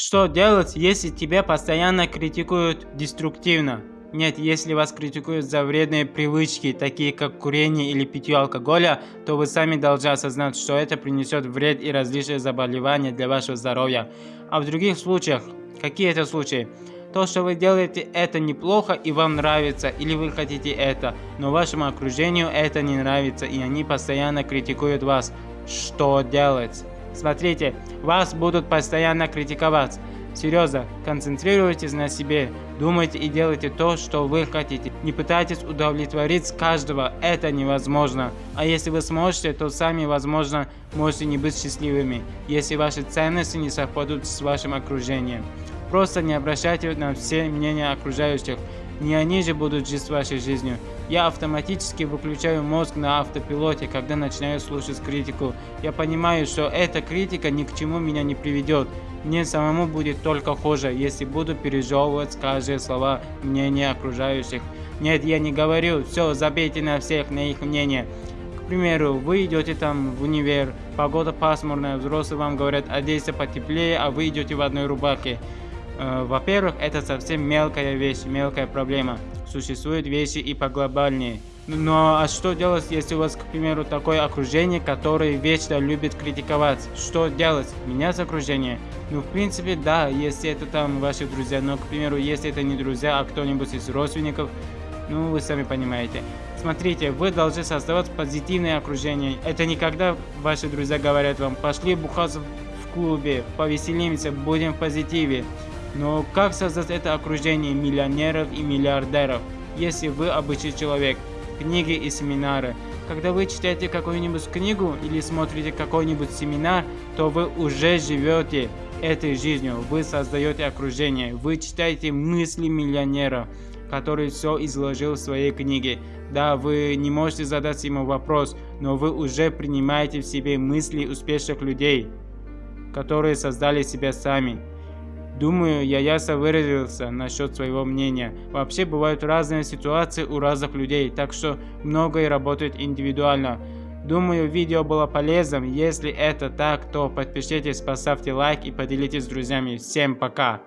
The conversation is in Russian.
Что делать, если тебя постоянно критикуют деструктивно? Нет, если вас критикуют за вредные привычки, такие как курение или питье алкоголя, то вы сами должны осознать, что это принесет вред и различные заболевания для вашего здоровья. А в других случаях, какие это случаи? То, что вы делаете, это неплохо и вам нравится, или вы хотите это, но вашему окружению это не нравится, и они постоянно критикуют вас. Что делать? Смотрите, вас будут постоянно критиковать. Серьезно, концентрируйтесь на себе, думайте и делайте то, что вы хотите. Не пытайтесь удовлетворить каждого, это невозможно. А если вы сможете, то сами, возможно, можете не быть счастливыми, если ваши ценности не совпадут с вашим окружением. Просто не обращайте на все мнения окружающих, не они же будут жить вашей жизнью. Я автоматически выключаю мозг на автопилоте, когда начинаю слушать критику. Я понимаю, что эта критика ни к чему меня не приведет. Мне самому будет только хуже, если буду пережевывать каждые слова мнения окружающих. Нет, я не говорю, все, забейте на всех, на их мнение. К примеру, вы идете там в универ, погода пасмурная, взрослые вам говорят, одейся потеплее, а вы идете в одной рубахе. Э, во-первых, это совсем мелкая вещь, мелкая проблема. Существуют вещи и поглобальнее. Но а что делать, если у вас, к примеру, такое окружение, которое вечно любит критиковать? Что делать? Менять окружение? Ну, в принципе, да, если это там ваши друзья, но, к примеру, если это не друзья, а кто-нибудь из родственников, ну, вы сами понимаете. Смотрите, вы должны создавать позитивное окружение. Это не когда ваши друзья говорят вам, пошли бухаться в клубе, повеселимся, будем в позитиве. Но как создать это окружение миллионеров и миллиардеров, если вы обычный человек? Книги и семинары. Когда вы читаете какую-нибудь книгу или смотрите какой-нибудь семинар, то вы уже живете этой жизнью, вы создаете окружение, вы читаете мысли миллионера, который все изложил в своей книге. Да, вы не можете задать ему вопрос, но вы уже принимаете в себе мысли успешных людей, которые создали себя сами. Думаю, я ясно выразился насчет своего мнения. Вообще бывают разные ситуации у разных людей, так что многое работает индивидуально. Думаю, видео было полезным. Если это так, то подпишитесь, поставьте лайк и поделитесь с друзьями. Всем пока!